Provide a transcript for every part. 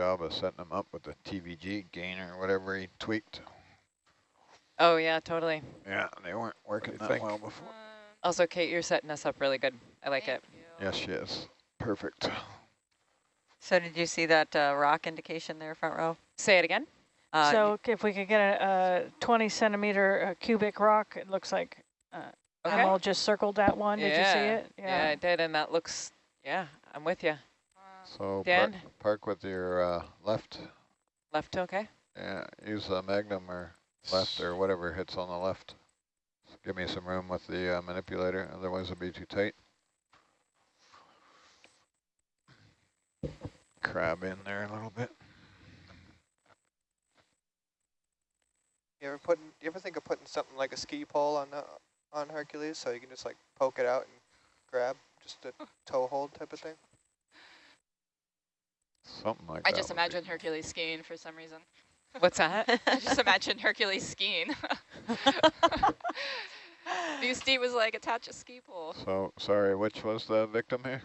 job of setting them up with the TVG gainer or whatever he tweaked. Oh, yeah, totally. Yeah, they weren't working that think? well before. Um, Also, Kate, you're setting us up really good. I like thank it. you. Yes, she is. Perfect. So did you see that uh, rock indication there, front row? Say it again. Uh, So if we could get a, a 20 centimeter uh, cubic rock, it looks like uh, Okay. Emil just circled that one. Did you see it? Yeah. it? Yeah. I did, and that looks, yeah, I'm with you. Uh, So park, Dan? park with your uh, left. Left, okay? Yeah, use the magnum or left or whatever hits on the left. Give me some room with the uh, manipulator, otherwise it'll be too tight. Crab in there a little bit. You ever put? You ever think of putting something like a ski pole on the on Hercules so you can just like poke it out and grab, just a toe hold type of thing? Something like I that. just would be- imagine Hercules skiing for some reason. What's that? I just imagine Hercules skiing. Steve was like, attach a ski pole. So, sorry, which was the victim here?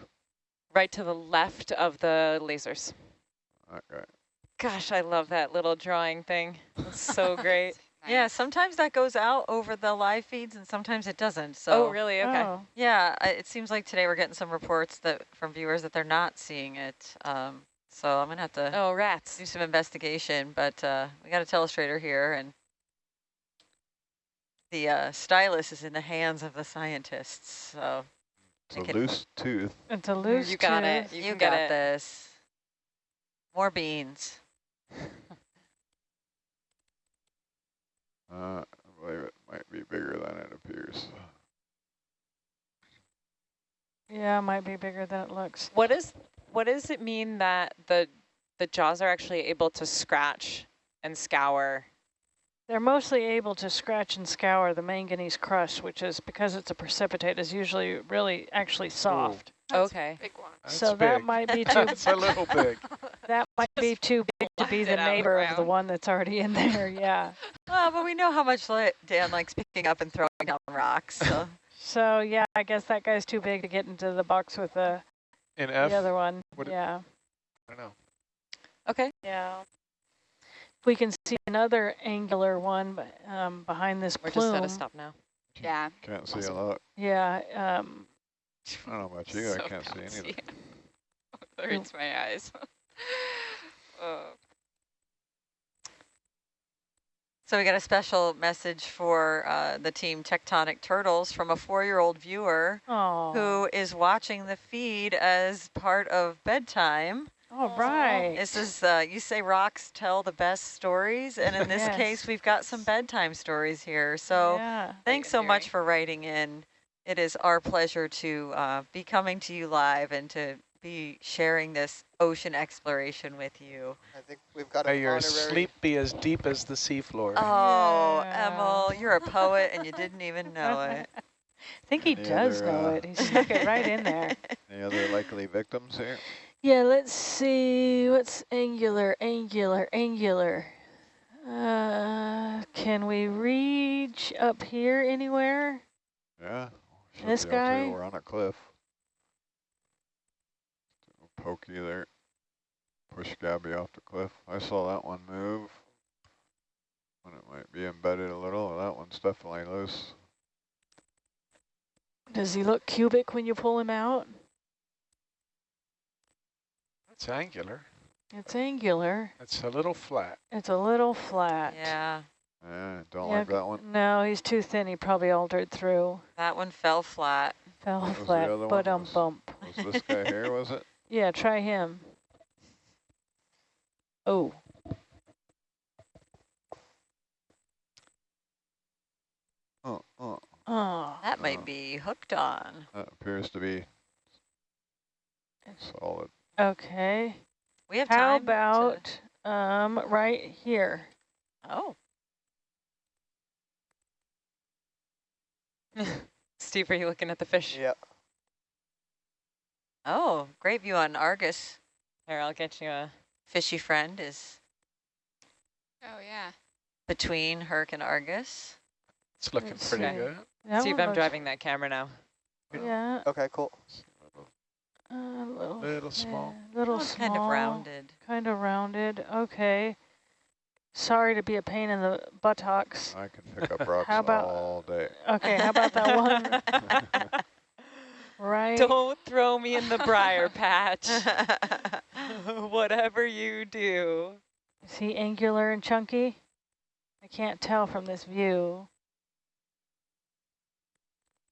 right to the left of the lasers. Okay. Gosh, I love that little drawing thing. It's so great. Yeah, sometimes that goes out over the live feeds and sometimes it doesn't. So oh, really? Okay. Oh, yeah, it seems like today we're getting some reports that from viewers that they're not seeing it. Um, so I'm gonna have to Oh, rats. do some investigation, but uh, we got a telestrator here and the uh, stylus is in the hands of the scientists. So It's a Okay. loose tooth. it's a loose tooth. You got tooth. it. You you, can got it. this. More beans. Uh, I believe it might be bigger than it appears. Yeah, it might be bigger than it looks. What is what does it mean that the the jaws are actually able to scratch and scour? They're mostly able to scratch and scour the manganese crust, which is because it's a precipitate, is usually really actually soft. That's Okay. Big one. That's so that might be too That's a little big. that might be too big to be the it out of the neighbor of the one that's already in there. Yeah. Well, but we know how much Dan likes picking up and throwing down rocks. So. So yeah, I guess that guy's too big to get into the box with the, In the other one. what it- Yeah. I don't know. Okay. Yeah. We can see another angular one b- um, behind this We're plume. just at a stop now. Yeah. Can't see Awesome. a lot. Yeah. Um, I don't know about you, So I can't see bouncy. anything. It hurts my eyes. oh. So we got a special message for uh, the team Tectonic Turtles from a four-year-old viewer oh. who is watching the feed as part of bedtime. All right. This is, uh, you say rocks tell the best stories, and in this Yes. case, we've got some bedtime stories here. So yeah. thanks so much for writing in. It is our pleasure to uh, be coming to you live and to be sharing this ocean exploration with you. I think we've got May an your honorary. sleep be as deep as the seafloor. Oh, Yeah. Emil, you're a poet and you didn't even know it. I think he Any does other, know uh, it. He stuck it right in there. Any other likely victims here? Yeah, let's see. What's angular, angular, angular? Uh, can we reach up here anywhere? Yeah. This be able to. guy? We're on a cliff. Pokey there. Push Gabby off the cliff. I saw that one move. When it might be embedded a little. That one's definitely loose. Does he look cubic when you pull him out? It's angular. It's angular. It's a little flat. It's a little flat. Yeah, Yeah, don't Yeah, like that one. No, he's too thin. He probably altered through. that one fell flat. Fell was the flat, other but one? um bump. Was this guy here, was it? Yeah, try him. Oh. Oh, oh. Oh. That might Oh. be hooked on. That appears to be solid. Okay. We have How time. to- about um right here? oh, Steve, are you looking at the fish? Yeah. Oh, great view on Argus. Here, I'll get you a. Fishy friend is Oh, yeah. between Herc and Argus. It's looking Let's pretty see. good. That Steve, one I'm driving that camera now. Yeah. Okay, cool. Uh, little, Little small. yeah, little Oh, small. kind of rounded. Kind of rounded. Okay. Sorry to be a pain in the buttocks. I can pick up rocks How about- all day. Okay, how about that one right? Don't throw me in the briar patch. Whatever you do. Is he angular and chunky? I can't tell from this view.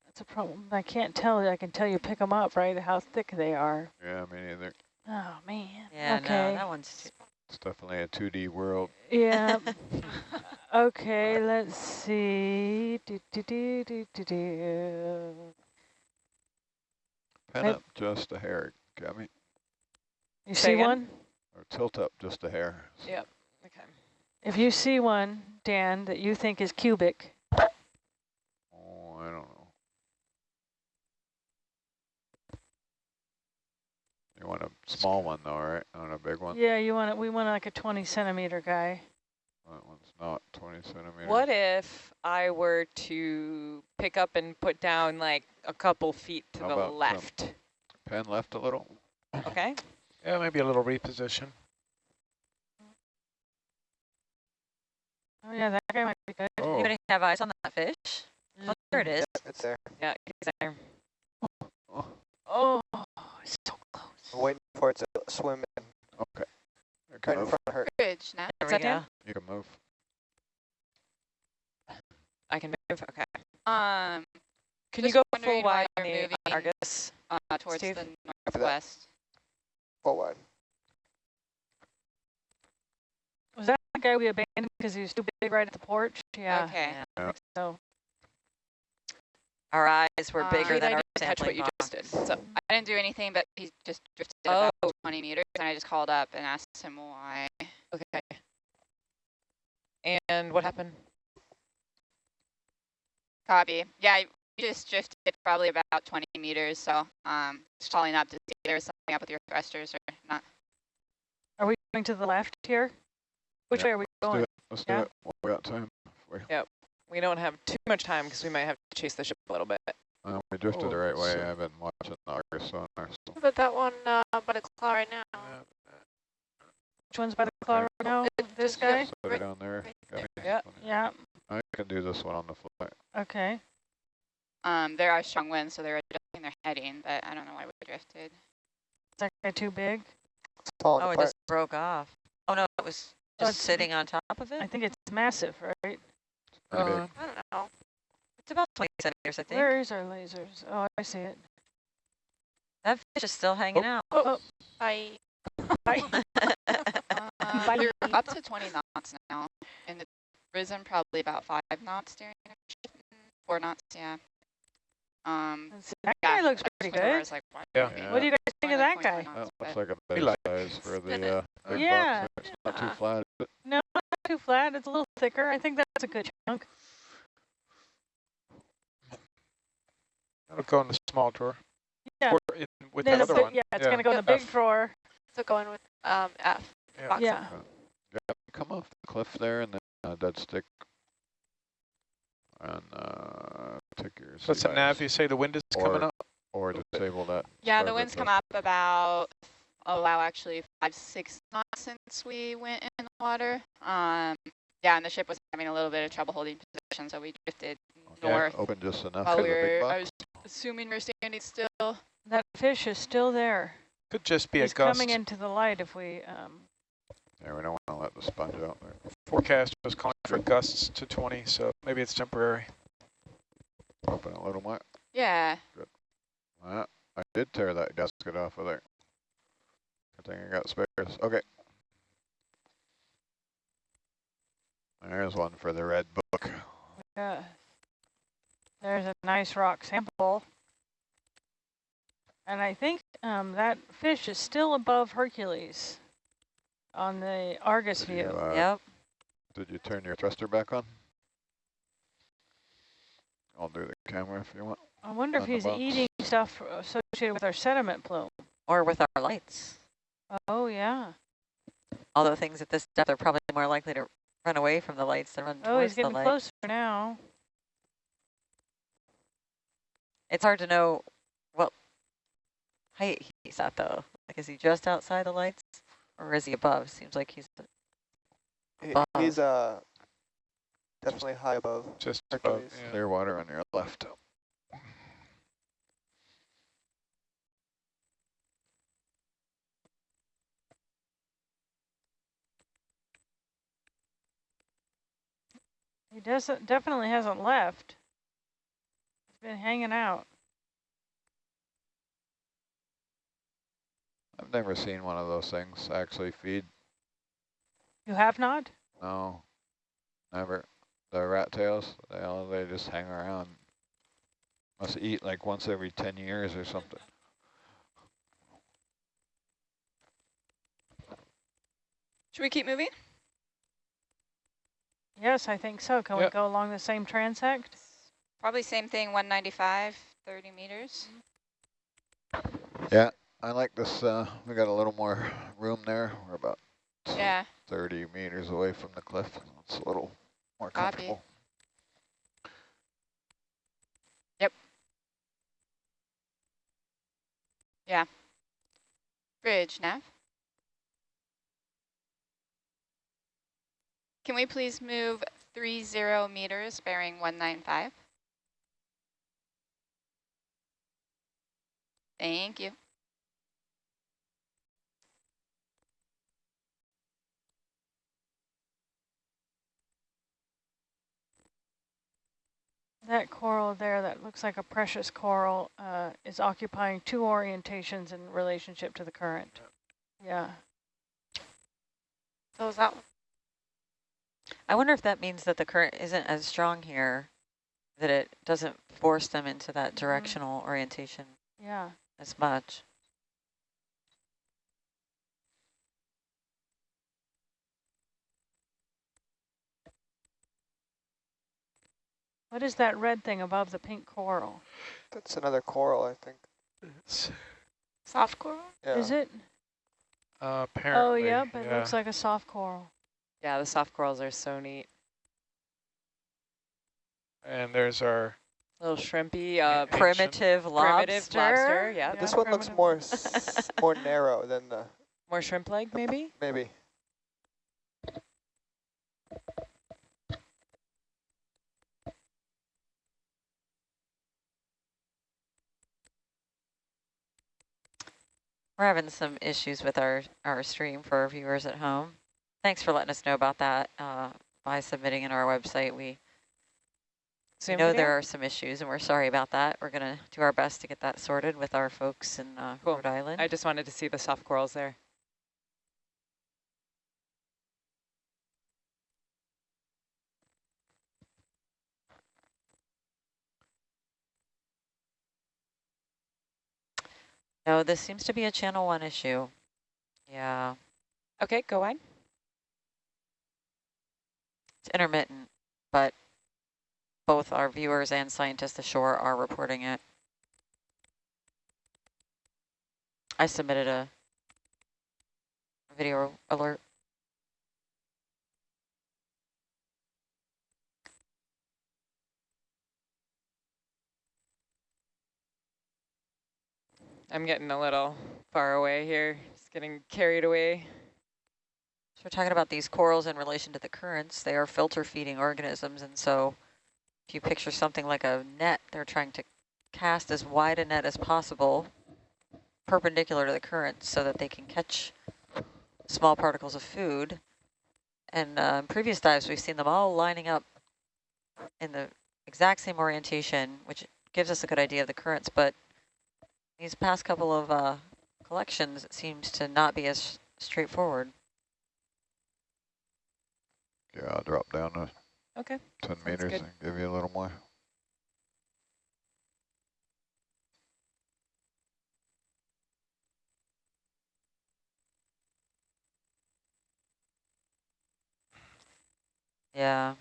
That's a problem. I can't tell. I can tell you pick them up, right? How thick they are. Yeah, me neither. Oh man. yeah, okay. no, that one's It's definitely a 2D world. Yeah. okay, let's see. Do, do, do, do, do, do. Pen Nope. up just a hair, Gabby. You Say see again? one? Or tilt up just a hair. Yep. Okay. If you see one, Dan, that you think is cubic, Oh, I don't know. You want a small one though, right? Not a big one? yeah, you want it. We want like a 20 centimeter guy. That one's not 20 centimeters. What if I were to pick up and put down like a couple feet to How the about some- left? Pen left a little? Okay. Yeah, maybe a little reposition. Oh yeah, that guy might be good. Oh, Anybody have eyes on that fish? Oh, there it is. It's there. Yeah, he's there. oh, Oh, it's so close. I'm waiting for it to swim in okay. You right can in move. front of her. Bridge, now. There Is we that Dan? go. You can move. I can move. Okay. Um, Can you go wondering full why wide on you're the moving. Argus? uh, towards Steve? the northwest. Full wide. Was that the guy we abandoned because he was too big right at the porch? Yeah. Okay. Yeah. Yeah. So Our eyes were Uh, bigger Great, than our didn't catch what sampling you just did. So I didn't do anything, but he just drifted Oh. about 20 meters, and I just called up and asked him why. okay. And what happened? Copy. Yeah, you just drifted probably about 20 meters, so um, just calling up to see if there was something up with your thrusters or not. are we going to the left here? Which Yeah, way are we Let's do going? it. Let's do it. Well, we got time. We, We don't have too much time because we might have to chase the ship a little bit. Uh, we drifted Oh, the right way. so- I've been watching the Argus sonar. So. But that one uh, by the claw right now. Yeah. Which one's by the claw right now? This guy? Put it down there. Gabby. Yeah. Yeah. I can do this one on the fly. Okay. Um, there are strong winds, so they're adjusting their heading, but I don't know why we drifted. Is that guy too big? It's falling Oh, it just broke off. Oh, no, it was Oh, just it's- sitting on top of it. I think it's massive, right? Pretty Uh, big. I don't know. It's about 20 centimeters, I think. Where is our lasers? Oh, I see it. That fish is still hanging out. Oh, I Uh, Bye. you're up to 20 knots now, and it's risen probably about five knots during the shift. Four knots, yeah. Um, let's. That yeah, guy looks pretty went over, I good. was like, Yeah. Yeah. What do you guys think of that guy? 20 That looks like a big like size for the uh, big Yeah. bucks. It's not too flat. is it? Not too flat. It's a little thicker. I think that's a good chunk. That'll go in the small drawer. Yeah. Or in, with Then the other big- one. Yeah, it's going to go in the big F. drawer. so going with um F. Yeah. Box Yeah. Yeah, come off the cliff there and then uh, dead stick. And uh, take your So it's a nav. You say the wind is coming up. Or disable that. Yeah, the winds come up about, oh wow, actually five, six knots since we went in the water. Um, yeah, and the ship was having a little bit of trouble holding position, so we drifted Okay, north Open just enough while for we the big were, I was assuming we are standing still. That fish is still there. Could just be He's a gust. coming into the light if we, um, Yeah, we don't want to let the sponge out there. Forecast was calling for gusts to 20, so maybe it's temporary. Open a little more. Yeah, Good. Uh, I did tear that gasket off of there. I think I got spares. Okay. There's one for the red book. uh, there's a nice rock sample. And I think um, that fish is still above Hercules on the Argus Did you, view. uh, Yep. Did you turn your thruster back on? I'll do the camera if you want. I wonder if on the he's eating stuff associated with our sediment plume. Or with our lights. Oh, yeah. Although things at this depth are probably more likely to run away from the lights than run Oh, he's towards the getting light. closer now. It's hard to know what height he's at though. Like, is he just outside the lights or is he above? Seems like he's Above. He's uh definitely high above. Just above, yeah. Clear water on your left. He doesn't, definitely hasn't left. He's been hanging out. I've never seen one of those things actually feed. You have not? No, never. The rat tails, they all they just hang around. Must eat like once every ten years or something. Should we keep moving? Yes, I think so. Can we go along the same transect? Probably same thing, 195, 30 meters. Yeah, I like this. Uh, we got a little more room there. We're about Yeah. 30 meters away from the cliff. It's a little more comfortable. Copy. Yep. Yeah. Bridge, Nav. Can we please move 30 meters bearing 195? Thank you. That coral there that looks like a precious coral uh, is occupying two orientations in relationship to the current. Yeah. So is that? I wonder if that means that the current isn't as strong here, that it doesn't force them into that directional orientation Yeah. As much. What is that red thing above the pink coral? That's another coral, I think. It's, Soft coral? Yeah. Is it? uh, apparently. Oh, yep, it yeah. looks like a soft coral. Yeah, the soft corals are so neat. And there's our, Little shrimpy, uh, Ancient. Primitive lobster. primitive lobster. Yeah, Yeah, This one looks more s more narrow than the more shrimp leg maybe. maybe. We're having some issues with our, our stream for our viewers at home. Thanks for letting us know about that uh, by submitting in our website. We Zoom know there are some issues and we're sorry about that. We're going to do our best to get that sorted with our folks in uh, Cool. Rhode Island. I just wanted to see the soft corals there. no, this seems to be a channel one issue. Yeah, Okay, go on. it's intermittent, but both our viewers and scientists ashore are reporting it. I submitted a video alert. I'm getting a little far away here. Just getting carried away. So we're talking about these corals in relation to the currents. They are filter feeding organisms. And so if you picture something like a net, they're trying to cast as wide a net as possible perpendicular to the current so that they can catch small particles of food. And uh, in previous dives, we've seen them all lining up in the exact same orientation, which gives us a good idea of the currents. But these past couple of uh, collections, it seems to not be as straightforward. Yeah, I'll drop down Okay. 10 Sounds meters good. and give you a little more. Yeah.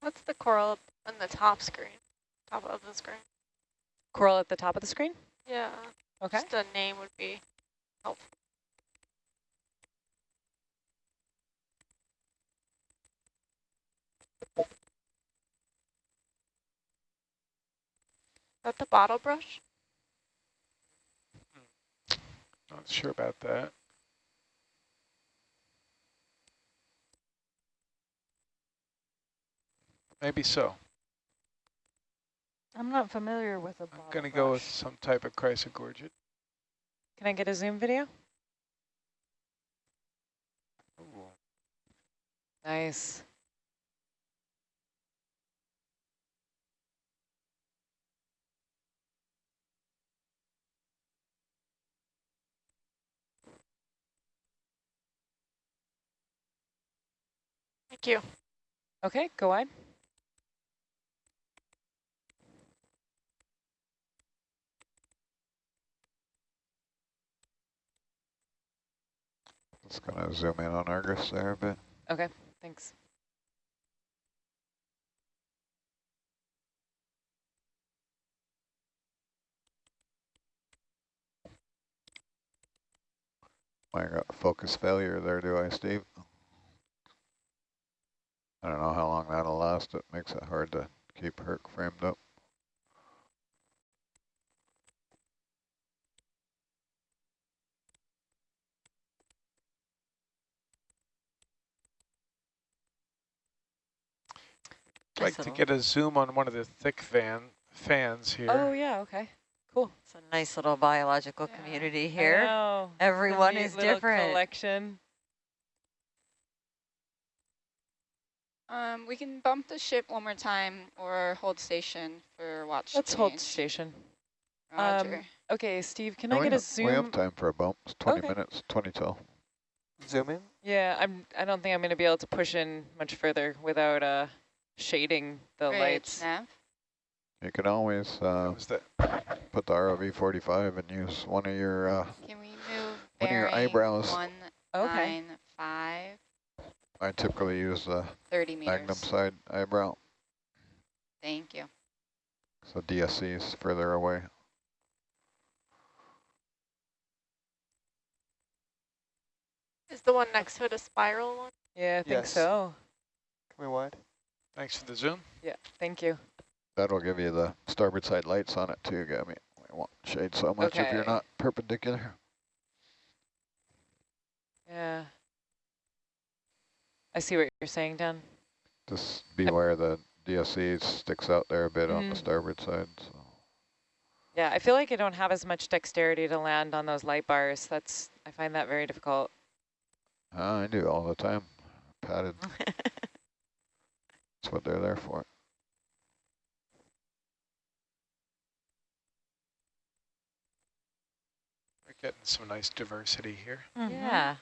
What's the coral on the top screen? Top of the screen? Coral at the top of the screen. Yeah. Okay. Just a name would be helpful. That the bottle brush? Not sure about that. Maybe so. I'm not familiar with a bottle I'm going to go with some type of chrysogorgid. Can I get a zoom video? Nice. You. Okay, go on. Just gonna zoom in on Argus there a bit. Okay, thanks. I got focus failure there, do I, Steve? I don't know how long that'll last. It makes it hard to keep Herc framed up. I'd like to get a zoom on one of the thick fan fans here. Oh yeah, okay, cool. It's a nice little biological Yeah, community I here. know. Everyone is different. Collection. Um, we can bump the ship one more time or hold station for watch. Let's hold station. Roger. Um, okay, Steve, can No, I we get a zoom? We have time for a bump. It's 20 Okay. minutes, 20 till. Zoom in. Yeah, I'm. I don't think I'm going to be able to push in much further without uh shading the Great, lights. Nav. You can always uh, put the ROV 45 and use one of your, uh, Can we move One of your eyebrows. one Okay. Nine five I typically use the thirty meters? Magnum side eyebrow. Thank you. So DSC is further away. Is the one next to it a spiral one? Yeah, I think Yes. so. Can we wide. thanks for the zoom. Yeah, thank you. That'll give you the starboard side lights on it too, Gabby. We won't shade so much if you're not perpendicular. Yeah. I see what you're saying, Dan. Just beware the DSC sticks out there a bit on the Mhm. starboard side. So. Yeah, I feel like I don't have as much dexterity to land on those light bars. That's I find that very difficult. Ah, I do all the time. Padded. That's what they're there for. We're getting some nice diversity here. Mhm. Yeah.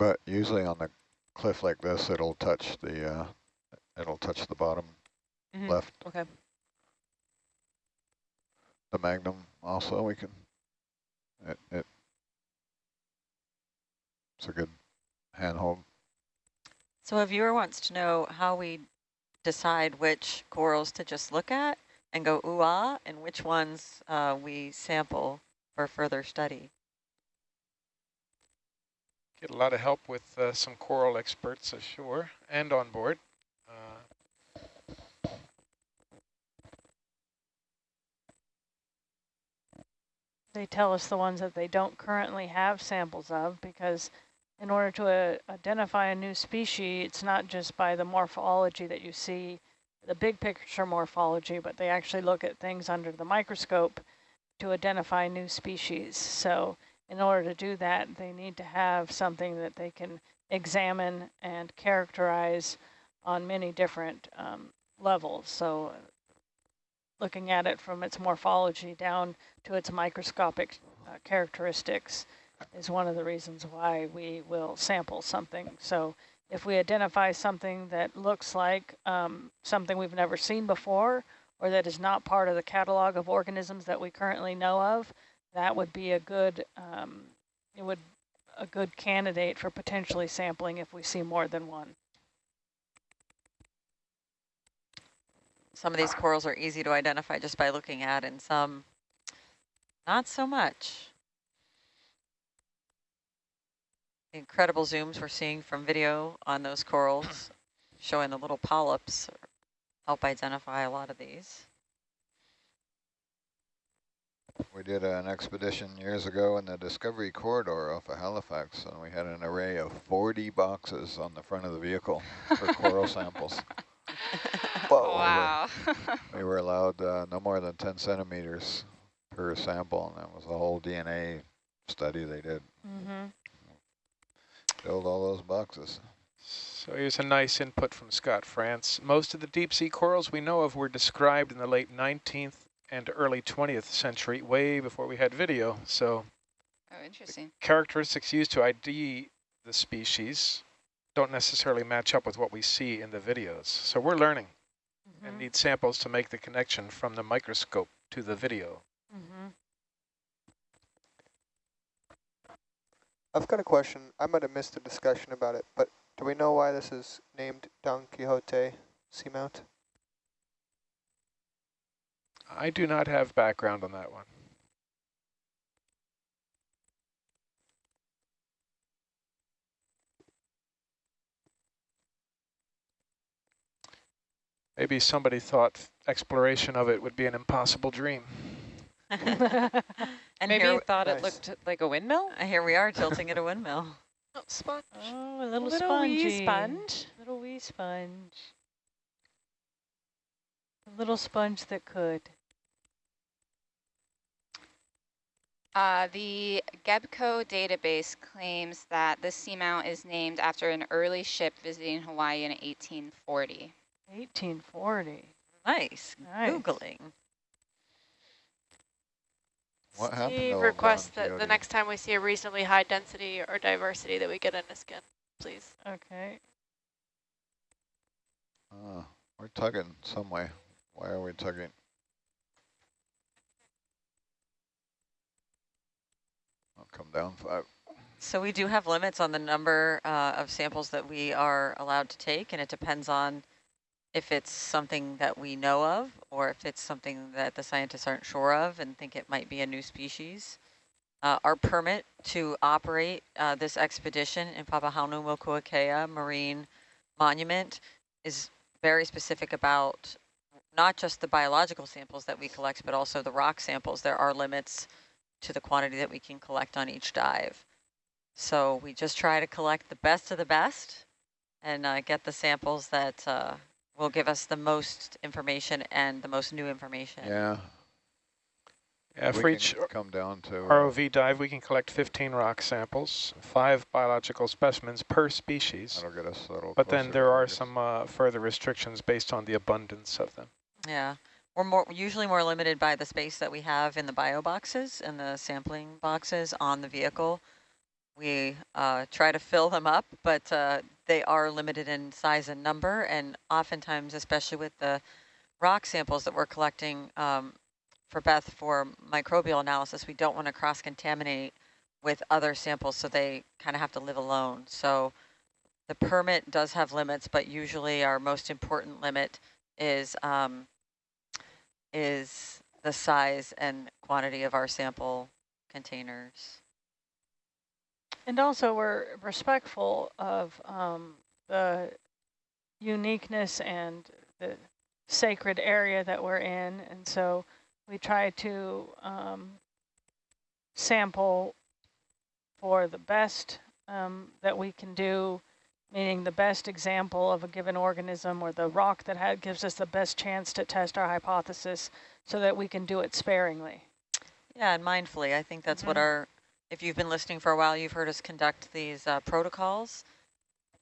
But usually on the cliff like this, it'll touch the uh, it'll touch the bottom Mhm. left. Okay. The Magnum also we can. It it. It's a good handhold. So a viewer wants to know how we decide which corals to just look at and go ooh ah, and which ones uh, we sample for further study. Get a lot of help with uh, some coral experts ashore and on board. Uh, They tell us the ones that they don't currently have samples of because in order to uh, identify a new species, it's not just by the morphology that you see, the big picture morphology, but they actually look at things under the microscope to identify new species. So in order to do that, they need to have something that they can examine and characterize on many different um, levels. So looking at it from its morphology down to its microscopic uh, characteristics is one of the reasons why we will sample something. So if we identify something that looks like um, something we've never seen before or that is not part of the catalog of organisms that we currently know of, that would be a good um, it would a good candidate for potentially sampling if we see more than one. Some of these corals are easy to identify just by looking at and some not so much. incredible zooms we're seeing from video on those corals, showing the little polyps help identify a lot of these. We did an expedition years ago in the Discovery Corridor off of Halifax, and we had an array of 40 boxes on the front of the vehicle for coral samples. Whoa. Wow. We were allowed uh, no more than 10 centimeters per sample, and that was a whole DNA study they did. Mm-hmm. Filled all those boxes. So here's a nice input from Scott France. Most of the deep sea corals we know of were described in the late 19th and early 20th century, way before we had video. So oh, interesting. characteristics used to ID the species don't necessarily match up with what we see in the videos. So we're learning and need samples to make the connection from the microscope to the video. Mm-hmm. I've got a question. I might have missed the discussion about it, but do we know why this is named Don Quixote Seamount? I do not have background on that one. Maybe somebody thought exploration of it would be an impossible dream. and Maybe here, you thought Nice. it looked like a windmill? uh, here we are tilting at a windmill. Oh, sponge. Oh, a little, Little spongy. wee sponge. Little wee sponge. A little sponge that could. Uh, the GEBCO database claims that this seamount is named after an early ship visiting Hawaii in 1840. 1840. Nice. Nice. Googling. What happened Steve requests that the next time we see a reasonably high density or diversity that we get in a skin, please. Okay. Ah, we're tugging some way. Why are we tugging? Come down five. So we do have limits on the number uh, of samples that we are allowed to take, and it depends on if it's something that we know of or if it's something that the scientists aren't sure of and think it might be a new species. Uh, our permit to operate uh, this expedition in Papahanaumokuakea Marine Monument is very specific about not just the biological samples that we collect, but also the rock samples. There are limits to the quantity that we can collect on each dive. So we just try to collect the best of the best and uh, get the samples that uh, will give us the most information and the most new information. Yeah. Yeah, we for each come down to uh, ROV dive, we can collect 15 rock samples, five biological specimens per species. That'll get us a little But then there are some uh, further restrictions based on the abundance of them. Yeah. We're more usually more limited by the space that we have in the bio boxes and the sampling boxes on the vehicle. We uh, try to fill them up, but uh, they are limited in size and number, and oftentimes, especially with the rock samples that we're collecting um, for Beth for microbial analysis, we don't want to cross-contaminate with other samples, so they kind of have to live alone. So the permit does have limits, but usually our most important limit is um, is the size and quantity of our sample containers. And also we're respectful of um, the uniqueness and the sacred area that we're in. And so we try to um, sample for the best um, that we can do, meaning the best example of a given organism or the rock that ha gives us the best chance to test our hypothesis so that we can do it sparingly. Yeah, and mindfully, I think that's what Mhm. our, if you've been listening for a while, you've heard us conduct these uh, protocols.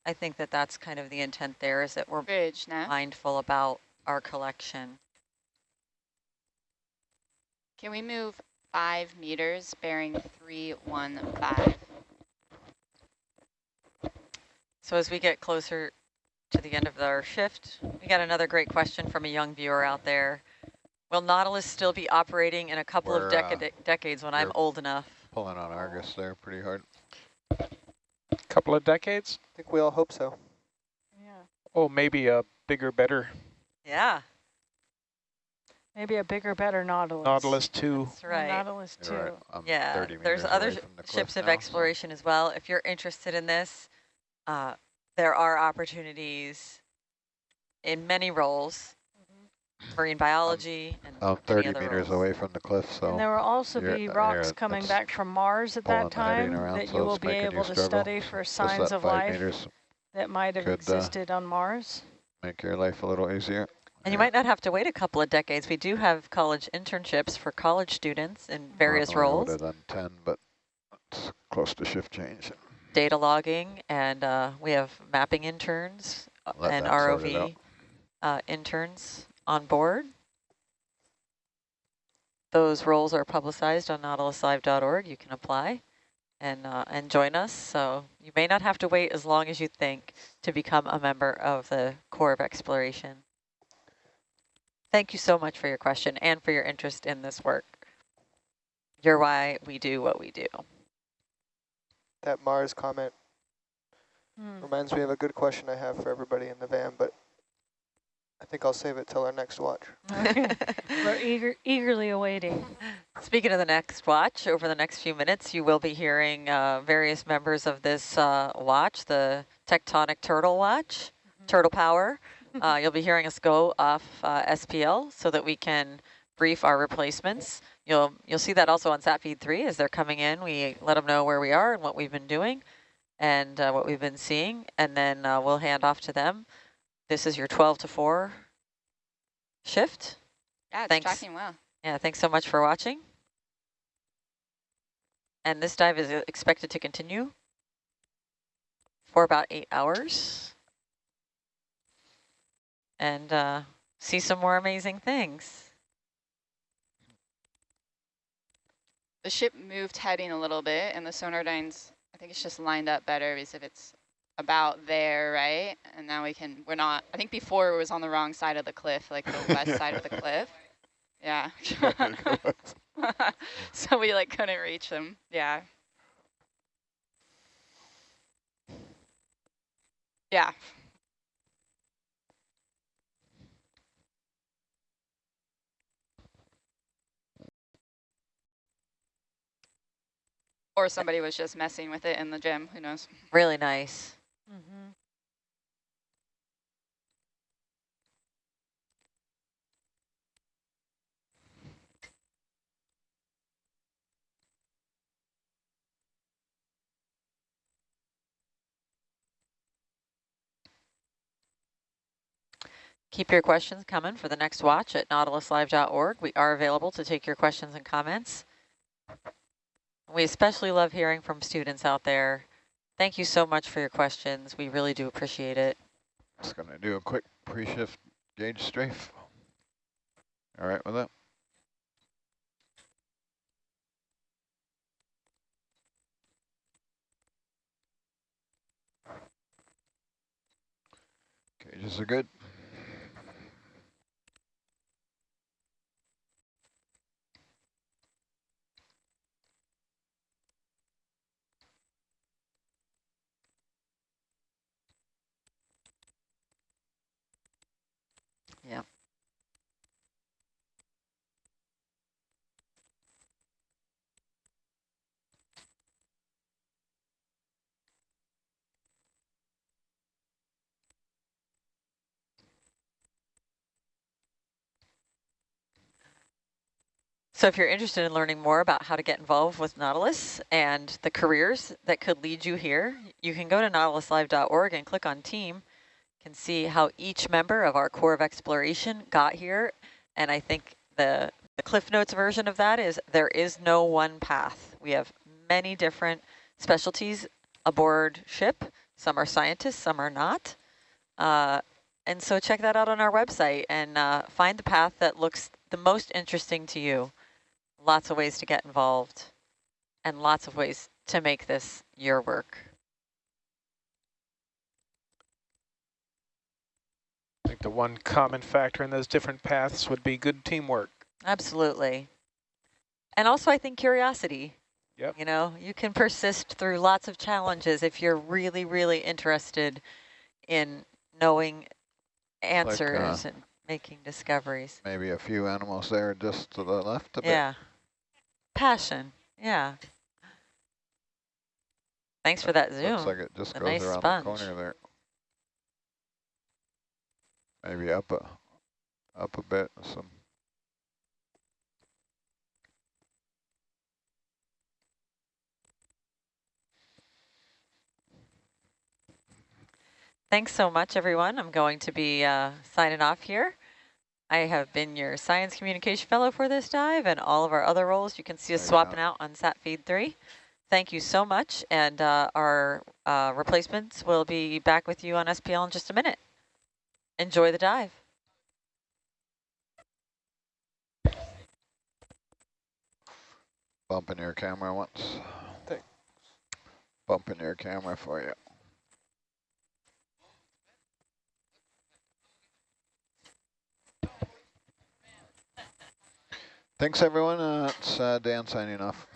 I think that that's kind of the intent there is that we're Bridge, no? mindful about our collection. Can we move five meters bearing 315? So as we get closer to the end of our shift, we got another great question from a young viewer out there. Will Nautilus still be operating in a couple of We're, uh, decades when I'm old enough? Pulling on Argus there pretty hard. A couple of decades? I think we all hope so. Yeah. Oh, maybe a bigger, better. Yeah. Maybe a bigger, better Nautilus. Nautilus 2. That's right. Nautilus You're right. too. Yeah, there's other away sh- the cliff ships of now, so- exploration as well. If you're interested in this, uh, there are opportunities in many roles, marine biology and I'm 30 other meters roles. away from the cliff, so And there will also be uh, rocks coming back from Mars at that time around, that so you will be able to study for signs of life meters that might have could, uh, existed on Mars. make your life a little easier. And you might not have to wait a couple of decades. We do have college internships for college students in various roles, would've done 10, but it's close to shift change. Data logging, and uh, we have mapping interns uh, Let and that sort it ROV uh, interns on board. Those roles are publicized on nautiluslive.org. You can apply and uh, and join us. So you may not have to wait as long as you think to become a member of the Corps of Exploration. Thank you so much for your question and for your interest in this work. You're why we do what we do. That Mars comment Hmm. reminds me of a good question I have for everybody in the van, but I think I'll save it till our next watch. Okay. We're eager, eagerly awaiting. Speaking of the next watch, over the next few minutes, you will be hearing uh, various members of this uh, watch, the Tectonic Turtle Watch, Turtle Power. Uh, you'll be hearing us go off uh, SPL so that we can brief our replacements. You'll you'll see that also on SatFeed 3 as they're coming in. We let them know where we are and what we've been doing and uh, what we've been seeing, and then uh, we'll hand off to them. This is your 12 to 4 shift. Yeah, it's Thanks. tracking well. Yeah, thanks so much for watching. And this dive is expected to continue for about eight hours. And uh, see some more amazing things. The ship moved heading a little bit, and the Sonardynes, I think it's just lined up better because if it's about there, right? And now we can, we're not, I think before it was on the wrong side of the cliff, like the west side of the cliff. Yeah. so we like couldn't reach them. Yeah. Yeah. Or somebody was just messing with it in the gym, who knows? Really nice. Mhm. Keep your questions coming for the next watch at nautiluslive.org. We are available to take your questions and comments. We especially love hearing from students out there. Thank you so much for your questions. We really do appreciate it. Just gonna do a quick pre-shift gauge strafe. All right with that? Gauges are good. So if you're interested in learning more about how to get involved with Nautilus and the careers that could lead you here, you can go to nautiluslive.org and click on team. You can see how each member of our Corps of Exploration got here. And I think the, the Cliff Notes version of that is there is no one path. We have many different specialties aboard ship. Some are scientists, some are not. Uh, and so check that out on our website and uh, find the path that looks the most interesting to you lots of ways to get involved and lots of ways to make this your work. I think the one common factor in those different paths would be good teamwork. Absolutely. And also I think curiosity. Yep. You know, you can persist through lots of challenges if you're really, really interested in knowing uh, answers and making discoveries. Maybe a few animals there just to the left a bit. Yeah. Passion. Yeah. Thanks for that zoom. Looks like it just A goes nice around sponge. the corner there. Maybe up a up a bit. Some Thanks so much, everyone. I'm going to be uh, signing off here. I have been your Science Communication Fellow for this dive and all of our other roles. You can see us There swapping go. out on Sat Feed 3. Thank you so much, and uh, our uh, replacements will be back with you on SPL in just a minute. Enjoy the dive. bumping your camera once. Thanks. Bumping your camera for you. Thanks everyone. Uh, it's uh, Dan signing off.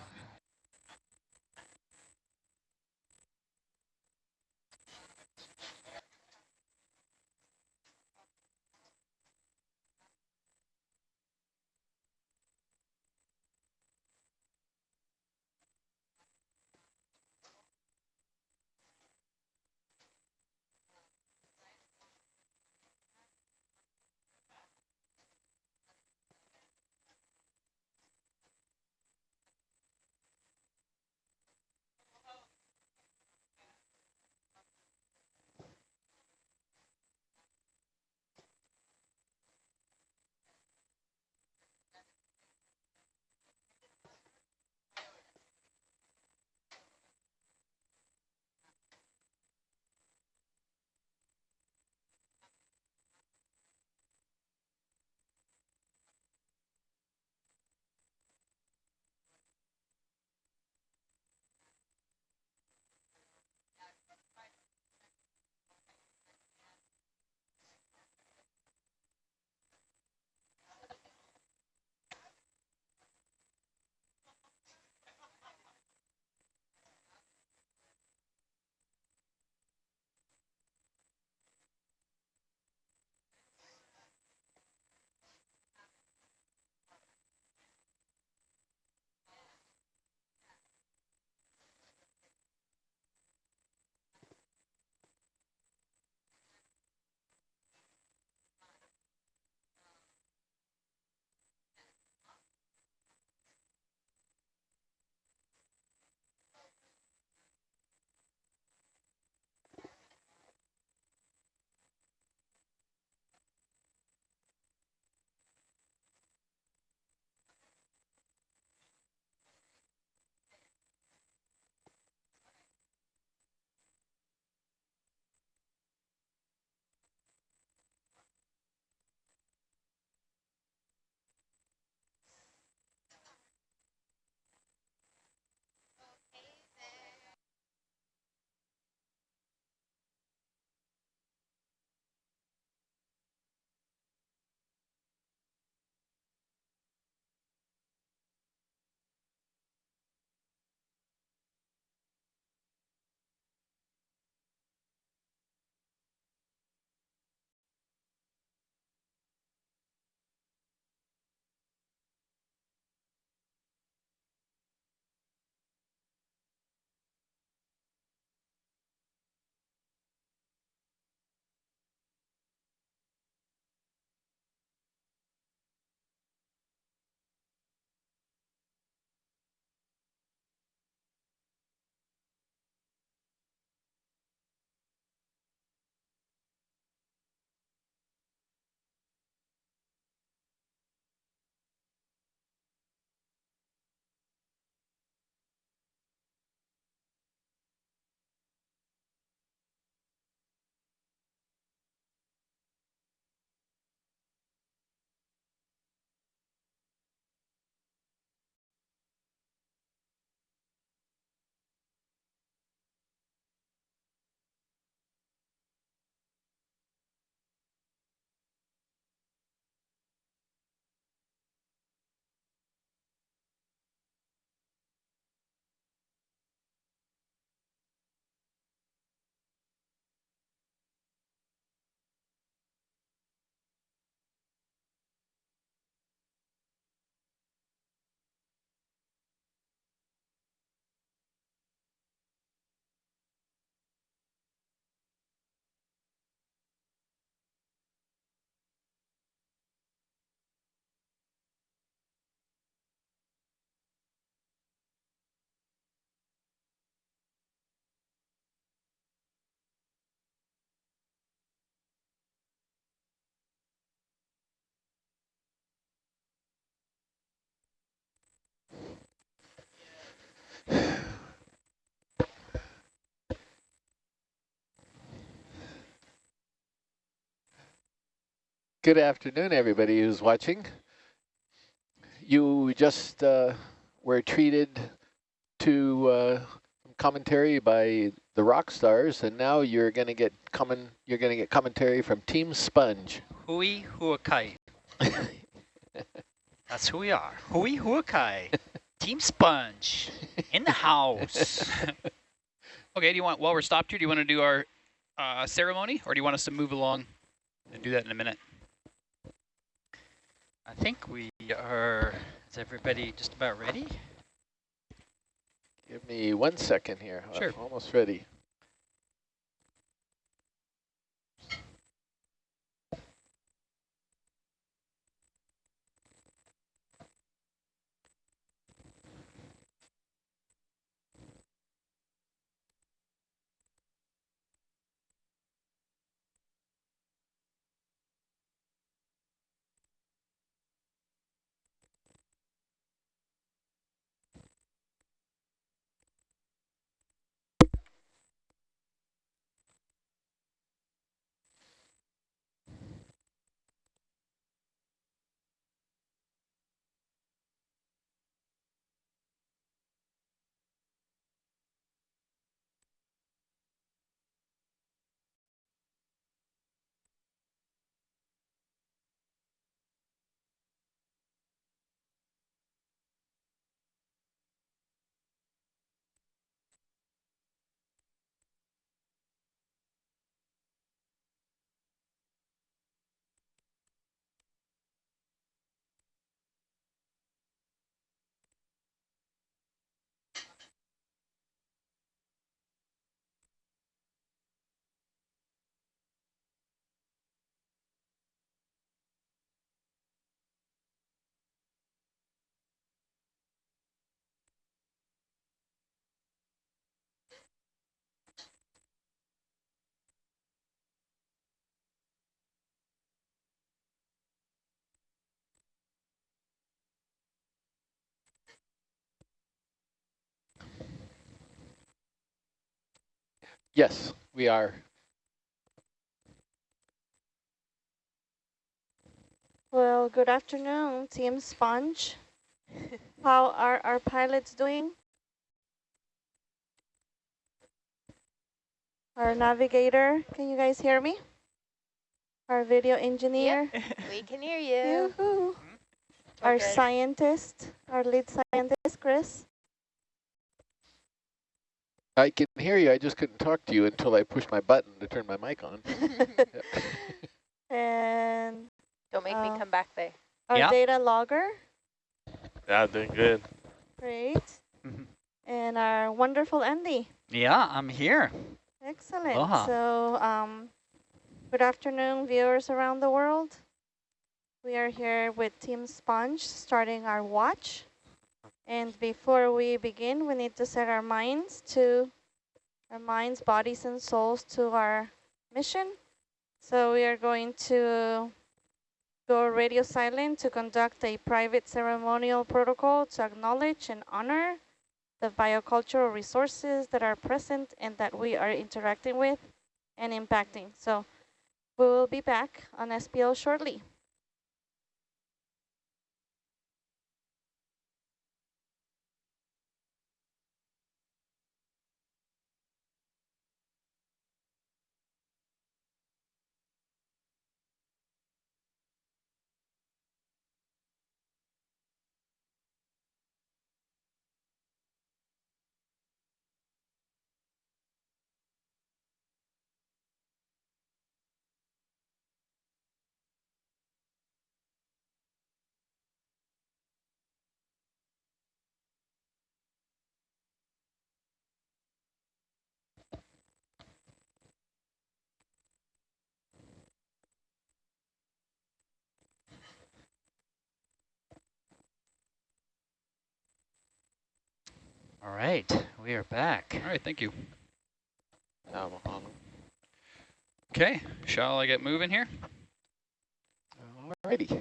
Good afternoon, everybody who's watching. You just uh, were treated to uh, commentary by the rock stars, and now you're going to get coming. You're going to get commentary from Team Sponge. Hui Huakai. That's who we are. Hui Huakai. Team Sponge. In the house. Okay, do you want, while we're stopped here, do you want to do our uh, ceremony or do you want us to move along and do that in a minute? I think we are, is everybody just about ready? Give me one second here. Sure. I'm almost ready. Yes, we are. Well, good afternoon, Team Sponge. How are our pilots doing? Our navigator, can you guys hear me? Our video engineer. Yep. we can hear you. Yoo-hoo. Mm-hmm. Our Okay. scientist, our lead scientist, Chris. I can hear you. I just couldn't talk to you until I pushed my button to turn my mic on. and Don't make Uh, me come back there. our Yeah. data logger, Yeah, doing good. great. Mhm. and our wonderful Andy. Yeah, I'm here. Excellent. Aloha. So, um, good afternoon, viewers around the world. We are here with Team Sponge starting our watch. And before we begin, we need to set our minds to our minds, bodies, and souls to our mission. So we are going to go radio silent to conduct a private ceremonial protocol to acknowledge and honor the biocultural resources that are present and that we are interacting with and impacting. So we will be back on SPL shortly. All right, we are back. All right, thank you. Okay, shall I get moving here? Alrighty. So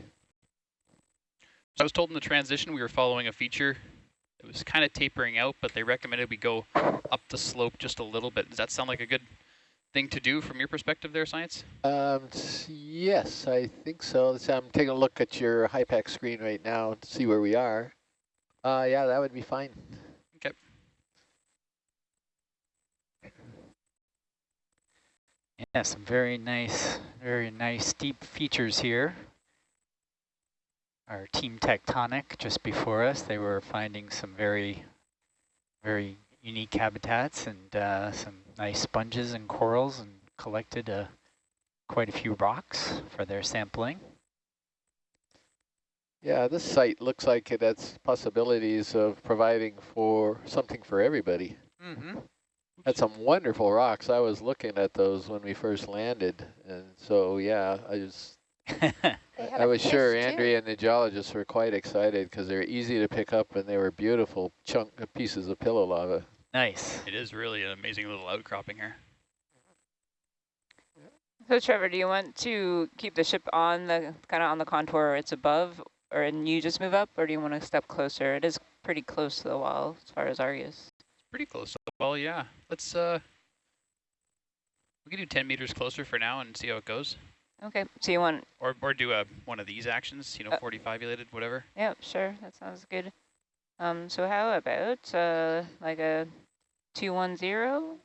I was told in the transition we were following a feature. It was kind of tapering out, but they recommended we go up the slope just a little bit. Does that sound like a good thing to do from your perspective there, Science? Um, yes, I think so. So I'm taking a look at your HYPACK screen right now to see where we are. Uh, yeah, that would be fine. Okay. Yeah, some very nice, very nice deep features here. Our team Tectonic just before us, they were finding some very, very unique habitats and uh, some nice sponges and corals and collected uh, quite a few rocks for their sampling. Yeah, this site looks like it has possibilities of providing for something for everybody. Mm -hmm. Had some wonderful rocks. I was looking at those when we first landed, and so yeah, I was. I was sure Andrea and the geologists were quite excited because they're easy to pick up and they were beautiful chunk uh, pieces of pillow lava. Nice. It is really an amazing little outcropping here. So Trevor, do you want to keep the ship on the kind of on the contour it's above, or and you just move up, or do you want to step closer? It is pretty close to the wall as far as Argus. Pretty close Well, yeah. Let's uh, we can do 10 meters closer for now and see how it goes. Okay, so you want or or do a one of these actions, you know, uh, 45 elated, whatever. Yeah, sure, that sounds good. Um, so how about uh, like a two one zero?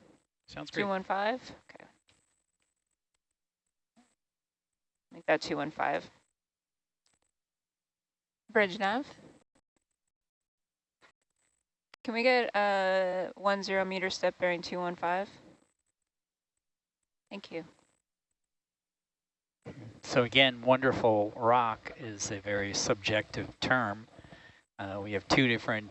Sounds great. Two one five. Okay. Make that two one five. Bridge nav. Can we get a one zero meter step bearing two one five? Thank you. So again, wonderful rock is a very subjective term. Uh, we have two different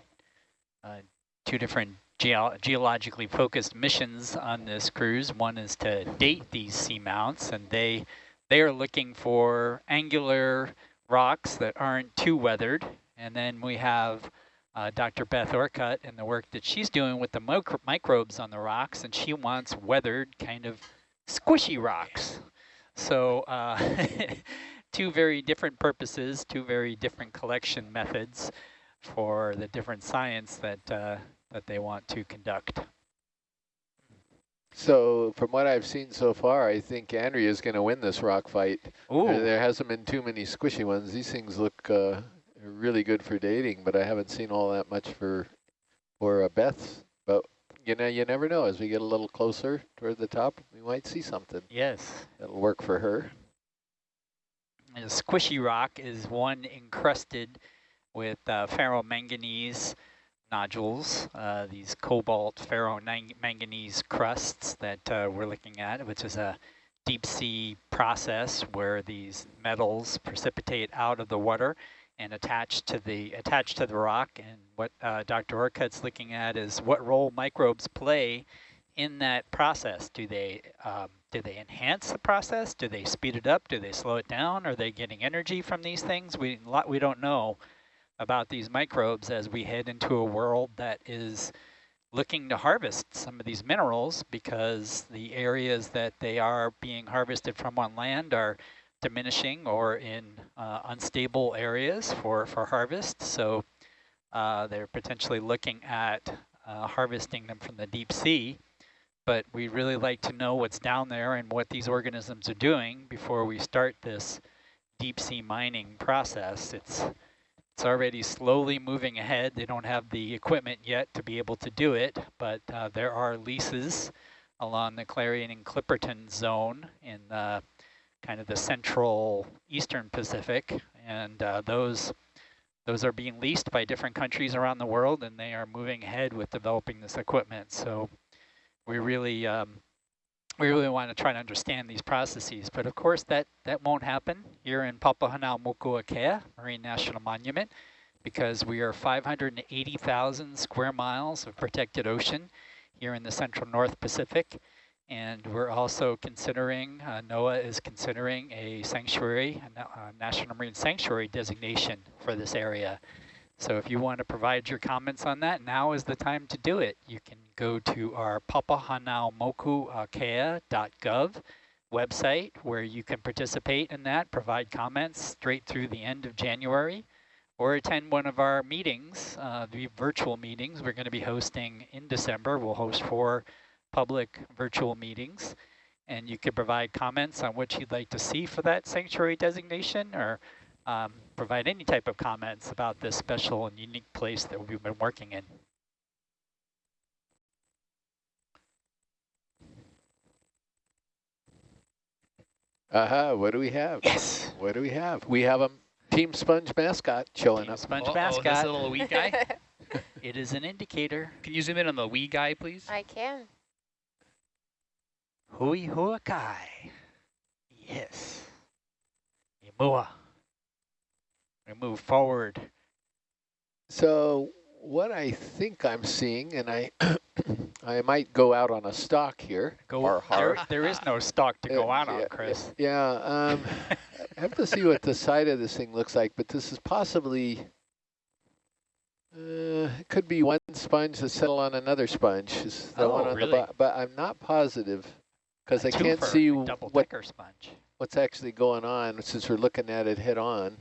uh, two different geo geologically focused missions on this cruise. One is to date these seamounts, and they they are looking for angular rocks that aren't too weathered. And then we have uh, Dr. Beth Orcutt and the work that she's doing with the micro microbes on the rocks, and she wants weathered kind of squishy rocks. So uh, two very different purposes, two very different collection methods for the different science that uh, that they want to conduct. So from what I've seen so far, I think Andrea is going to win this rock fight. Ooh. There, there hasn't been too many squishy ones. These things look uh, really good for dating, but I haven't seen all that much for for uh, Beth's. But you know, you never know. As we get a little closer toward the top, we might see something. Yes. That'll work for her. And a squishy rock is one encrusted with uh, ferromanganese nodules, uh, these cobalt ferromanganese crusts that uh, we're looking at, which is a deep sea process where these metals precipitate out of the water and attached to the attach to the rock. And what uh, Dr. Orcutt's looking at is what role microbes play in that process. Do they um, do they enhance the process? Do they speed it up? Do they slow it down? Are they getting energy from these things? We lot we don't know about these microbes as we head into a world that is looking to harvest some of these minerals because the areas that they are being harvested from on land are diminishing or in uh, unstable areas for, for harvest. So uh, they're potentially looking at uh, harvesting them from the deep sea. But we really like to know what's down there and what these organisms are doing before we start this deep sea mining process. It's it's already slowly moving ahead. They don't have the equipment yet to be able to do it, but uh, there are leases along the Clarion and Clipperton zone in uh, kind of the central eastern Pacific, and uh, those those are being leased by different countries around the world, and they are moving ahead with developing this equipment. So we really um, we really want to try to understand these processes. But of course, that, that won't happen here in Papahanaumokuakea Marine National Monument because we are 580,000 square miles of protected ocean here in the central North Pacific. And we're also considering, uh, NOAA is considering a sanctuary, a, a National Marine Sanctuary designation for this area. So if you want to provide your comments on that, now is the time to do it. You can go to our papahanaumokuakea.gov website where you can participate in that, provide comments straight through the end of January, or attend one of our meetings, uh, the virtual meetings we're going to be hosting in December. We'll host four public virtual meetings. and you could provide comments on what you'd like to see for that sanctuary designation or um, provide any type of comments about this special and unique place that we've been working in. Aha, what do we have? Yes. What do we have? We have a Team Sponge mascot showing Team up. Sponge Uh-oh, mascot. this little wee guy. it is an indicator. Can you zoom in on the wee guy, please? I can. Hui huakai. Yes. Imua. We move forward. So what I think I'm seeing, and I I might go out on a stalk here. Go. Har, There, there is no stock to go Uh, out yeah, on, Chris. Yeah, um, I have to see what the side of this thing looks like, but this is possibly, uh, it could be one sponge that settle on another sponge. Is the Oh, one on really? the bottom, but I'm not positive because I can't see what what's actually going on since we're looking at it head on.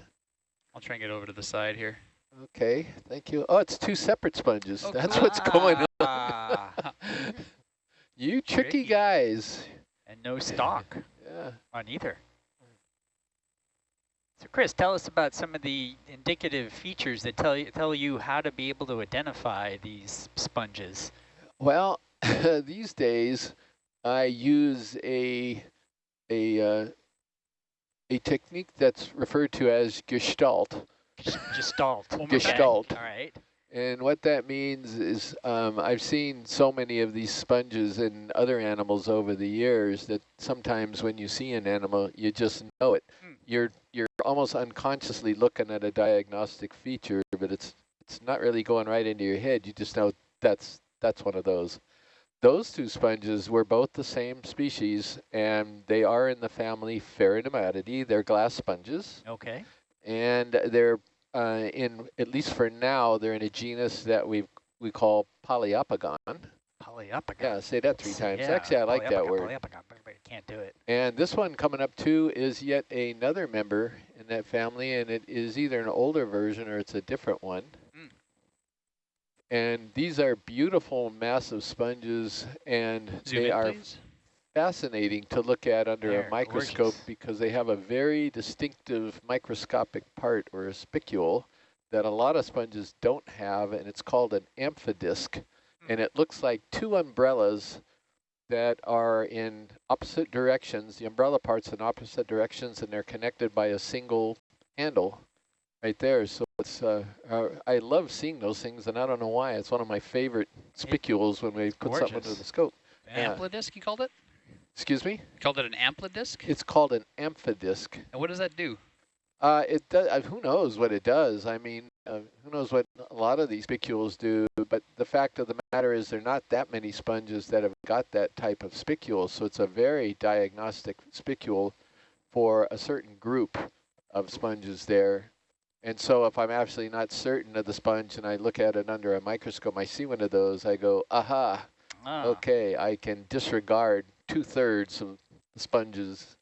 I'll try and get over to the side here. Okay, thank you. Oh, it's two separate sponges. Oh, That's cool. what's going on. You tricky, Tricky. guys. and no stock Yeah. on either. So Chris, tell us about some of the indicative features that tell you, tell you how to be able to identify these sponges. Well, these days I use a a uh, a technique that's referred to as Gestalt. Gestalt. Okay. Gestalt. All right. And what that means is um, I've seen so many of these sponges in other animals over the years that sometimes when you see an animal, you just know it. Hmm. You're you're almost unconsciously looking at a diagnostic feature, but it's it's not really going right into your head. You just know that's that's one of those. Those two sponges were both the same species, and they are in the family Pheronematidae. They're glass sponges Okay. and they're uh, in at least for now they're in a genus that we we call Poliopogon. Polyopogon. Yeah, say that three times. Yeah, Actually, I like that word. poliopogon, but can't do it. And this one coming up too is yet another member in that family, and it is either an older version or it's a different one. And these are beautiful, massive sponges, and Zoom they in, are please. fascinating to look at under They're a microscope gorgeous. because they have a very distinctive microscopic part or a spicule that a lot of sponges don't have, and it's called an amphidisc. Hmm. And it looks like two umbrellas that are in opposite directions. The umbrella part's in opposite directions, and they're connected by a single handle right there. So it's uh, uh, I love seeing those things, and I don't know why. It's one of my favorite spicules when we put something under the scope. Yeah. Amplidisc, you called it? Excuse me? You called it an amplidisc? It's called an amphidisc. And what does that do? Uh, it does. Uh, who knows what it does? I mean, uh, who knows what a lot of these spicules do? But the fact of the matter is, there are not that many sponges that have got that type of spicule. So it's a very diagnostic spicule for a certain group of sponges there. And so if I'm absolutely not certain of the sponge and I look at it under a microscope, I see one of those, I go, aha, Ah, okay, I can disregard two-thirds of the sponges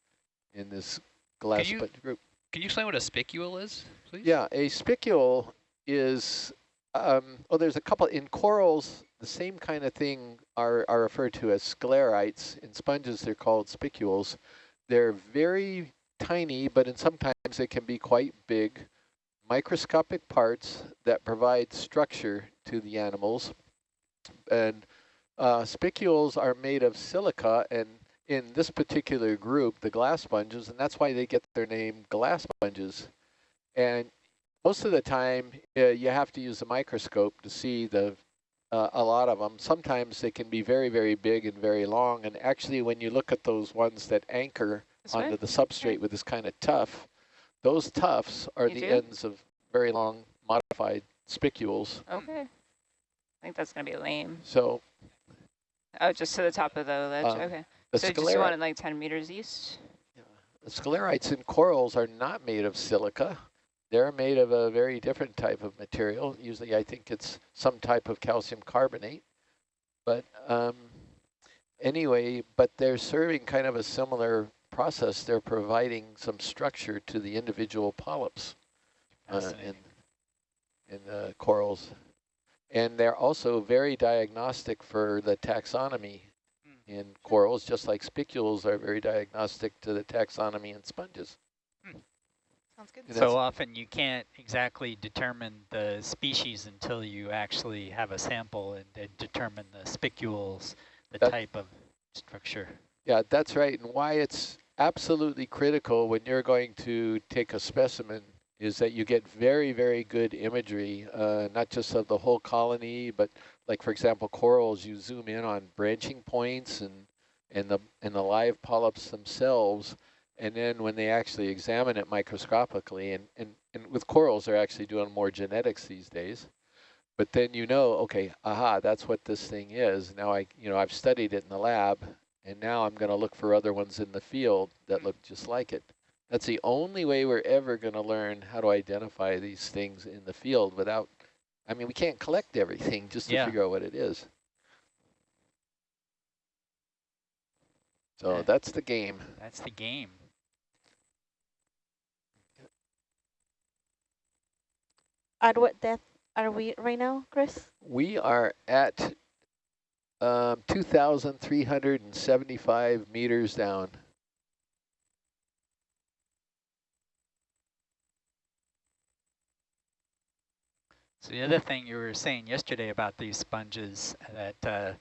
in this glass you- sponge group. Can you explain what a spicule is, please? Yeah, a spicule is, um, oh, there's a couple, in corals, the same kind of thing are, are referred to as sclerites. In sponges, they're called spicules. They're very tiny, but in sometimes they can be quite big, microscopic parts that provide structure to the animals. And uh, spicules are made of silica, and in this particular group, the glass sponges, and that's why they get their name glass sponges. And most of the time, uh, you have to use a microscope to see the uh, a lot of them. Sometimes they can be very, very big and very long. And actually, when you look at those ones that anchor onto the substrate with this kind of tuft, those tufts are You the do? ends of very long modified spicules. Okay. I think that's going to be lame. So Oh, just to the top of the ledge. Um, okay. the So just sclera- want it like 10 meters east? The sclerites in corals are not made of silica. They're made of a very different type of material. Usually I think it's some type of calcium carbonate. But um, anyway, but they're serving kind of a similar process. They're providing some structure to the individual polyps uh, in, in uh, corals. And they're also very diagnostic for the taxonomy Hmm. in corals, just like spicules are very diagnostic to the taxonomy in sponges. Sounds good. And So often you can't exactly determine the species until you actually have a sample and, and determine the spicules, the type of structure. Yeah, that's right. And why it's absolutely critical when you're going to take a specimen is that you get very, very good imagery, uh, not just of the whole colony, but like, for example, corals, you zoom in on branching points and, and, the, and the live polyps themselves. And then when they actually examine it microscopically, and, and, and with corals, they're actually doing more genetics these days. But then you know, okay, aha, that's what this thing is. Now I, you know, I've studied it in the lab, and now I'm going to look for other ones in the field that look just like it. That's the only way we're ever going to learn how to identify these things in the field without, I mean, we can't collect everything just to Yeah. figure out what it is. So Yeah. that's the game. That's the game. At what depth are we right now, Chris? We are at um, 2,375 meters down. So the other thing you were saying yesterday about these sponges that uh,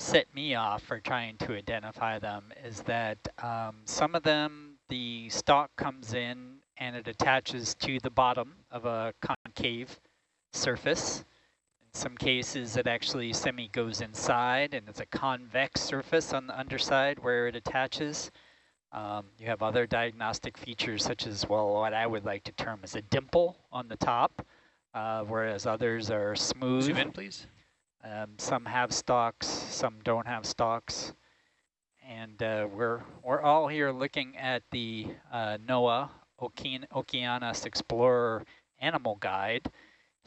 set me off for trying to identify them is that um, some of them, the stalk comes in and it attaches to the bottom of a concave surface. Some cases, it actually semi goes inside and it's a convex surface on the underside where it attaches. Um, you have other diagnostic features such as, well, what I would like to term as a dimple on the top uh, whereas others are smooth. Zoom in, please. Um, some have stalks, some don't have stalks. And uh, we're, we're all here looking at the uh, NOAA Ocean Okeanos Explorer Animal Guide.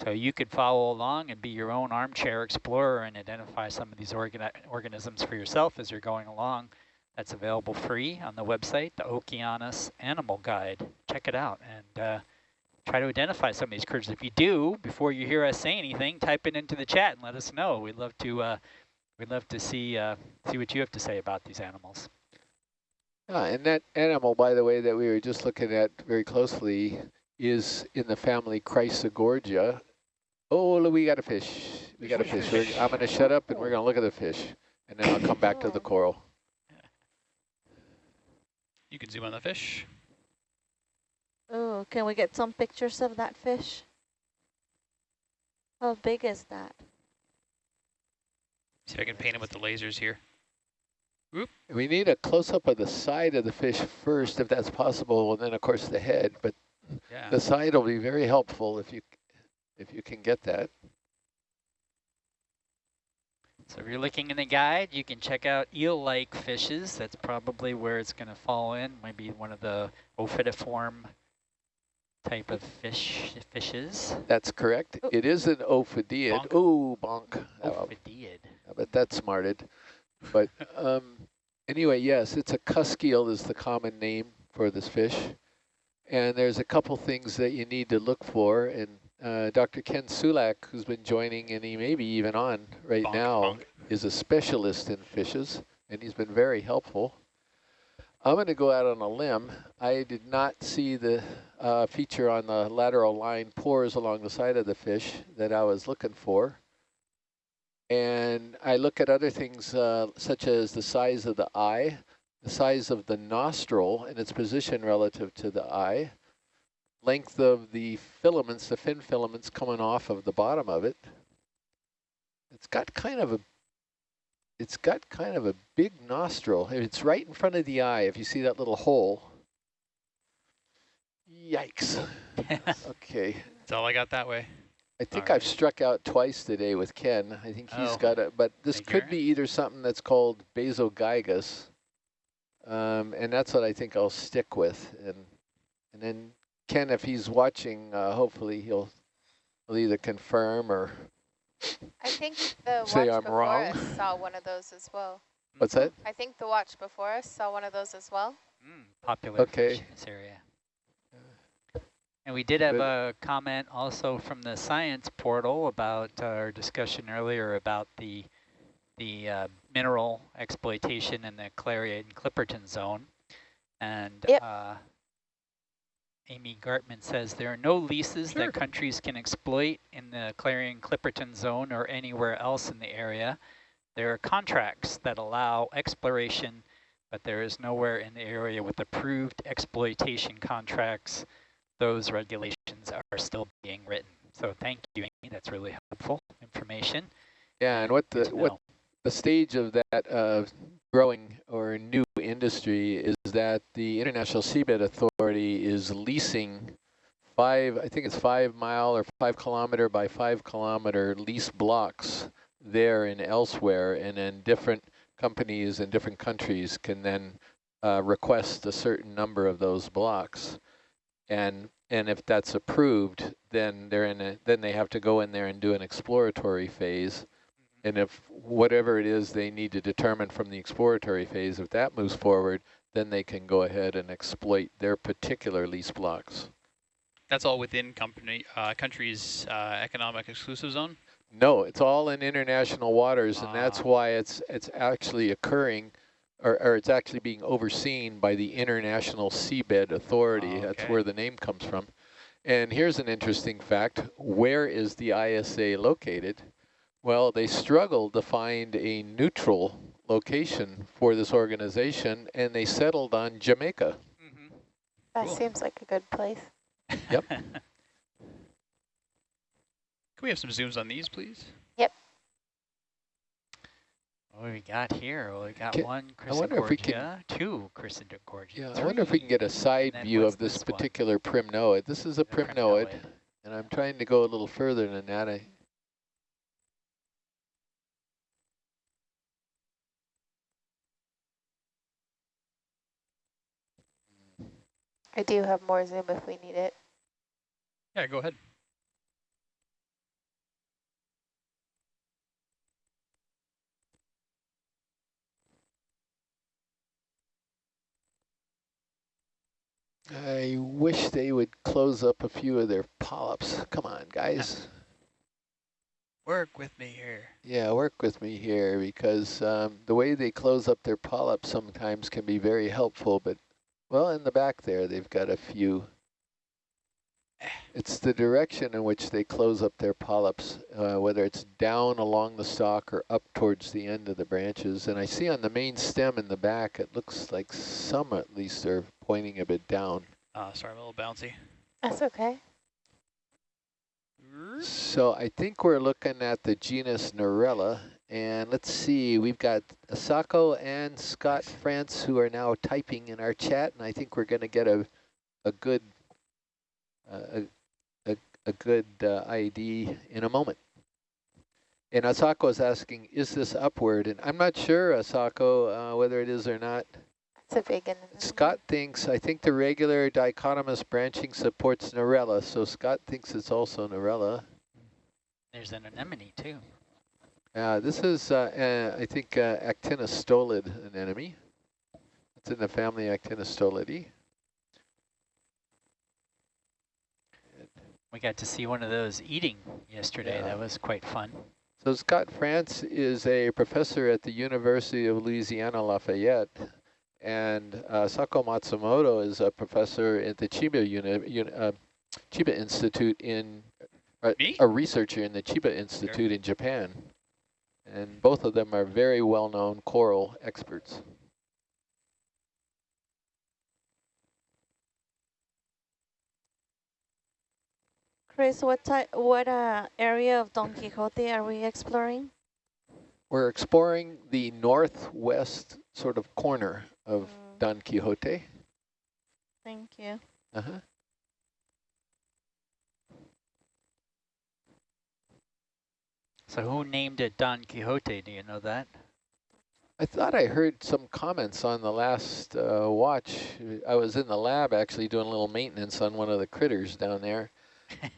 So you could follow along and be your own armchair explorer and identify some of these organi organisms for yourself as you're going along. That's available free on the website, the Okeanos Animal Guide. Check it out and uh, try to identify some of these critters. If you do, before you hear us say anything, type it into the chat and let us know. We'd love to uh, we'd love to see uh, see what you have to say about these animals. Ah, and that animal, by the way, that we were just looking at very closely is in the family Chrysogorgia. Oh, look, we got a fish. We got a fish. We're, I'm going to shut up and we're going to look at the fish, and then I'll come back to the coral. You can zoom on the fish. Oh, can we get some pictures of that fish? How big is that? See if I can paint him with the lasers here. Oop. We need a close-up of the side of the fish first, if that's possible, and then, of course, the head. But Yeah. the side will be very helpful if you if you can get that. So if you're looking in the guide, you can check out eel-like fishes. That's probably where it's going to fall in. Might be one of the ophidiiform type of fish fishes. That's correct. It is an ophidiid. Bonk. Ooh, bonk. Oh, Ophidiid. I bet that's smarted. But um, anyway, yes, it's a cuskeel is the common name for this fish. And there's a couple things that you need to look for. And uh, Dr. Ken Sulak, who's been joining, and he may be even on right Bonk, now, bonk. is a specialist in fishes, and he's been very helpful. I'm going to go out on a limb. I did not see the uh, feature on the lateral line pores along the side of the fish that I was looking for. And I look at other things uh, such as the size of the eye, the size of the nostril and its position relative to the eye, length of the filaments, the fin filaments coming off of the bottom of it. It's got kind of a it's got kind of a big nostril. It's right in front of the eye if you see that little hole. Yikes. okay. That's all I got that way. I think All I've struck out twice today with Ken. I think he's Oh. got it, but this Thank could Aaron. be either something that's called Bassogigas, um, and that's what I think I'll stick with. And and then Ken, if he's watching, uh, hopefully he'll, he'll either confirm or I think the Say watch I'm before wrong. us saw one of those as well. what's that? I think the watch before us saw one of those as well. Mm, popular Okay. fish in this area. And we did have a comment also from the science portal about our discussion earlier about the the uh, mineral exploitation in the Clarion and Clipperton zone. And Yep. uh, Amy Gartman says there are no leases Sure. that countries can exploit in the Clarion Clipperton zone or anywhere else in the area. There are contracts that allow exploration, but there is nowhere in the area with approved exploitation contracts. Those regulations are still being written. So thank you, Amy. That's really helpful information. Yeah, and what the what the stage of that uh, growing or new industry is that the International Seabed Authority is leasing five, I think it's five mile or five kilometer by five kilometer lease blocks there and elsewhere, and then different companies in different countries can then uh, request a certain number of those blocks. And and if that's approved, then they're in a, then they have to go in there and do an exploratory phase. And if whatever it is they need to determine from the exploratory phase, if that moves forward, then they can go ahead and exploit their particular lease blocks. That's all within company uh, country's uh, economic exclusive zone. No, it's all in international waters, and that's Ah. why it's it's actually occurring, or, or it's actually being overseen by the International Seabed Authority. That's Okay. where the name comes from. And here's an interesting fact. Where is the ISA located? Well, they struggled to find a neutral location for this organization, and they settled on Jamaica. Mm-hmm. That Cool. seems like a good place. Yep. Can we have some zooms on these, please? Yep. What do we got here? Well, we got Can- one I wonder if we can- Chrysogorgia, two Chrysogorgia, Yeah, I wonder if we can get a side view of this, this one? particular primnoid. This is a primnoid, primnoid. and I'm trying to go a little further than that. I, I do have more zoom if we need it. Yeah, go ahead. I wish they would close up a few of their polyps. Come on, guys. Work with me here. Yeah, work with me here because um, the way they close up their polyps sometimes can be very helpful, but well, in the back there, they've got a few. It's the direction in which they close up their polyps, uh, whether it's down along the stalk or up towards the end of the branches. And I see on the main stem in the back, it looks like some at least are pointing a bit down. Uh, sorry, I'm a little bouncy. That's okay. So I think we're looking at the genus Narella, and let's see, we've got Asako and Scott France who are now typing in our chat, and I think we're going to get a a good uh, a, a a good uh, ID in a moment. And Asako is asking, is this upward? And I'm not sure, Asako, uh, whether it is or not. It's a big one. Scott thinks, I think the regular dichotomous branching supports Narella, so Scott thinks it's also Narella. There's an anemone too. Uh, this is, uh, uh, I think, uh, Actinostolid anemone. It's in the family Actinostolidae. We got to see one of those eating yesterday. Yeah. That was quite fun. So Scott France is a professor at the University of Louisiana Lafayette, and uh, Sako Matsumoto is a professor at the Chiba, Uni Uni uh, Chiba Institute in, uh, a researcher in the Chiba Institute in Japan. And both of them are very well-known coral experts. Chris, what type, what uh, area of Don Quixote are we exploring? We're exploring the northwest sort of corner of Mm. Don Quixote. Thank you. Uh-huh. So who named it Don Quixote? Do you know that? I thought I heard some comments on the last uh, watch. I was in the lab actually doing a little maintenance on one of the critters down there.